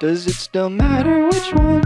Does it still matter which one?